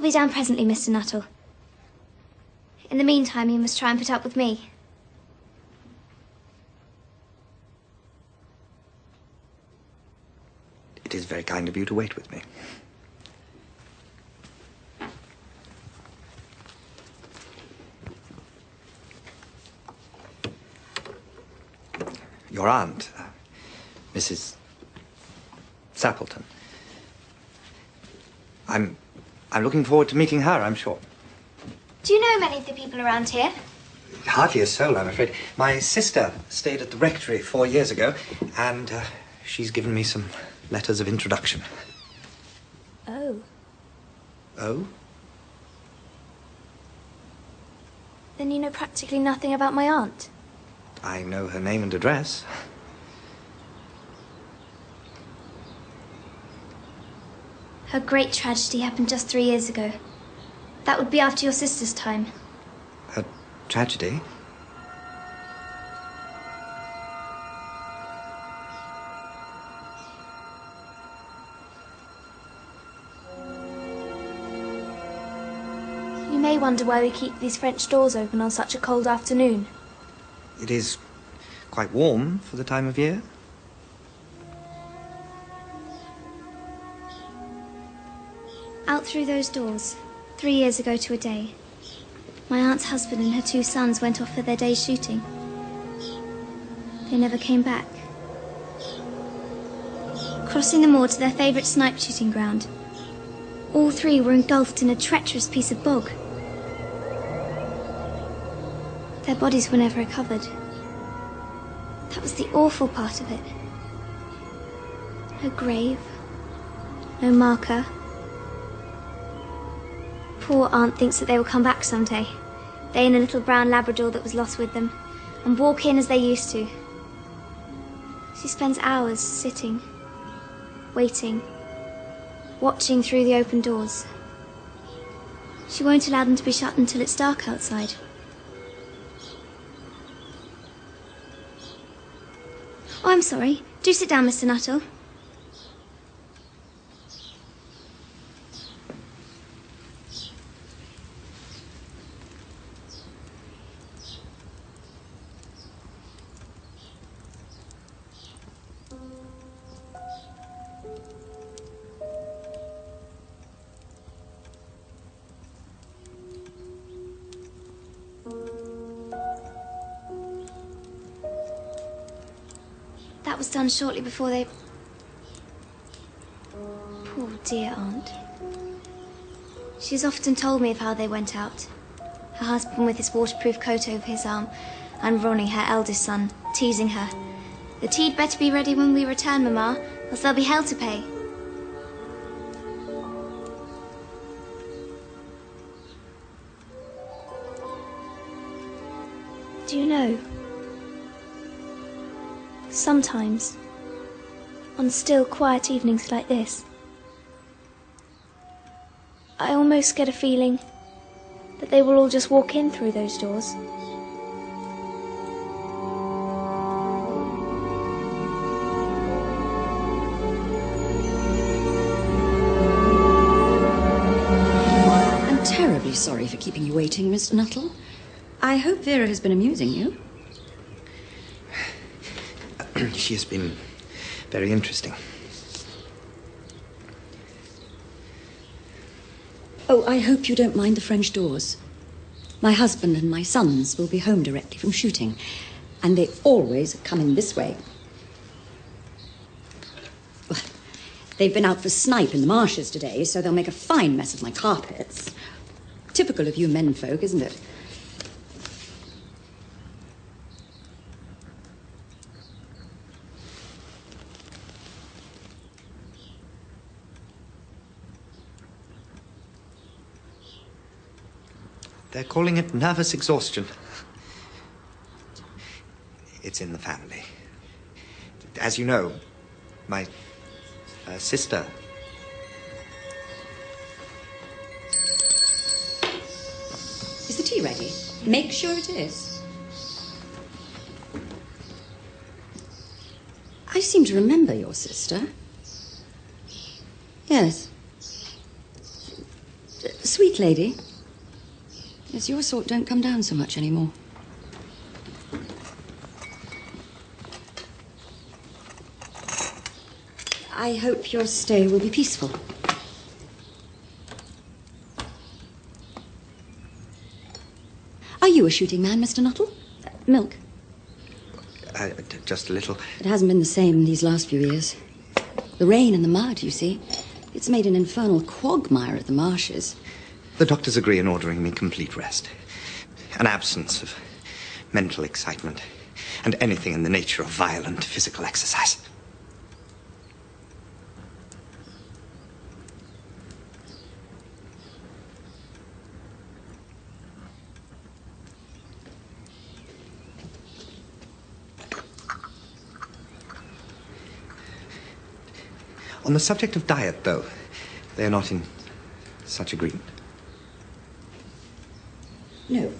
will be down presently, Mr. Nuttall. In the meantime, you must try and put up with me. It is very kind of you to wait with me. Your aunt, uh, Mrs. Sappleton. I'm, I'm looking forward to meeting her, I'm sure. Do you know many of the people around here? Hardly a soul, I'm afraid. My sister stayed at the rectory four years ago, and uh, she's given me some letters of introduction. Oh. Oh? Then you know practically nothing about my aunt? I know her name and address. Her great tragedy happened just three years ago. That would be after your sister's time. A tragedy? You may wonder why we keep these French doors open on such a cold afternoon. It is quite warm for the time of year. Through those doors, three years ago to a day, my aunt's husband and her two sons went off for their day's shooting. They never came back. Crossing the moor to their favourite snipe shooting ground, all three were engulfed in a treacherous piece of bog. Their bodies were never recovered. That was the awful part of it. No grave, no marker. Poor aunt thinks that they will come back someday. They and a little brown Labrador that was lost with them, and walk in as they used to. She spends hours sitting, waiting, watching through the open doors. She won't allow them to be shut until it's dark outside. Oh, I'm sorry. Do sit down, Mr. Nuttall. Was done shortly before they. Poor dear aunt. She has often told me of how they went out. Her husband with his waterproof coat over his arm, and Ronnie, her eldest son, teasing her. The tea'd better be ready when we return, Mamma, else there'll be hell to pay. Do you know? Sometimes, on still, quiet evenings like this, I almost get a feeling that they will all just walk in through those doors. I'm terribly sorry for keeping you waiting, Mr. Nuttall. I hope Vera has been amusing you. she has been very interesting. Oh, I hope you don't mind the French doors. My husband and my sons will be home directly from shooting, and they always come in this way. Well, they've been out for snipe in the marshes today, so they'll make a fine mess of my carpets. Typical of you menfolk, isn't it? They're calling it nervous exhaustion. It's in the family. As you know, my uh, sister. Is the tea ready? Make sure it is. I seem to remember your sister. Yes. sweet lady. Yes, your sort don't come down so much anymore. I hope your stay will be peaceful. Are you a shooting man, Mr. Nuttall? Uh, milk. Uh, just a little. It hasn't been the same these last few years. The rain and the mud, you see. It's made an infernal quagmire at the marshes. The doctors agree in ordering me complete rest, an absence of mental excitement, and anything in the nature of violent physical exercise. On the subject of diet, though, they are not in such agreement. No.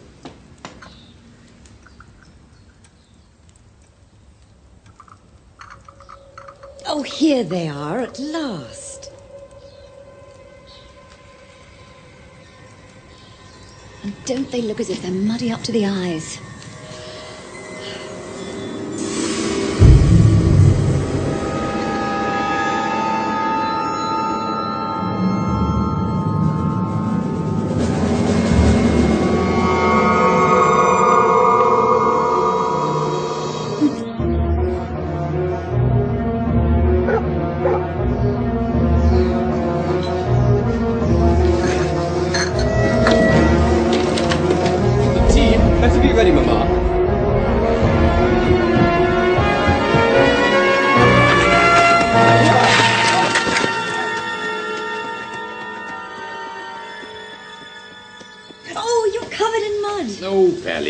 Oh, here they are at last. And don't they look as if they're muddy up to the eyes?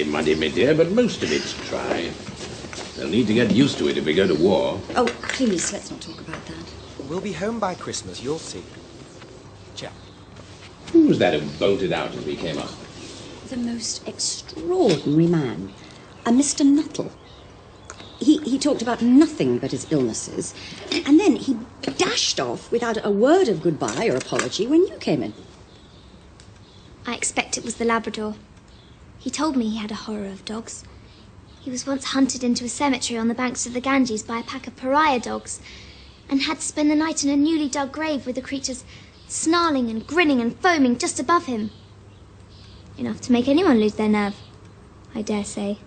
Fairly muddy, my dear, but most of it's dry. They'll need to get used to it if we go to war. Oh, please, let's not talk about that. We'll be home by Christmas, you'll see. Ciao. Who was that who bolted out as we came up? The most extraordinary man. A Mr. Nuttall. He, he talked about nothing but his illnesses, and then he dashed off without a word of goodbye or apology when you came in. I expect it was the Labrador. He told me he had a horror of dogs. He was once hunted into a cemetery on the banks of the Ganges by a pack of pariah dogs, and had to spend the night in a newly dug grave with the creatures snarling and grinning and foaming just above him. Enough to make anyone lose their nerve, I dare say.